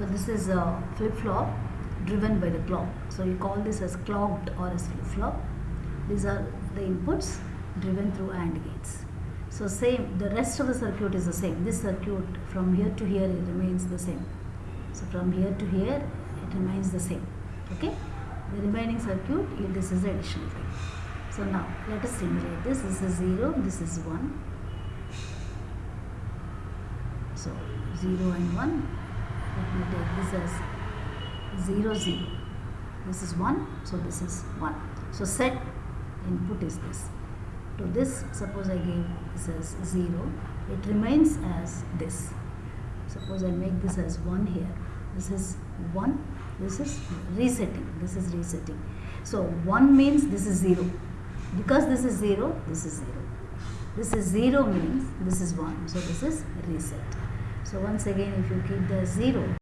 So this is a flip-flop driven by the clock. So you call this as clocked RS flip-flop. These are the inputs driven through AND gates. So same, the rest of the circuit is the same. This circuit from here to here it remains the same. So from here to here it remains the same. Okay? The remaining circuit, this is the additional thing. So now let us simulate this. This is 0, this is 1. So 0 and 1. This as 0, 0. This is 1, so this is 1. So set input is this. To this, suppose I give this as 0, it remains as this. Suppose I make this as 1 here. This is 1, this is resetting, this is resetting. So 1 means this is 0. Because this is 0, this is 0. This is 0 means this is 1. So this is reset. So once again if you keep the 0,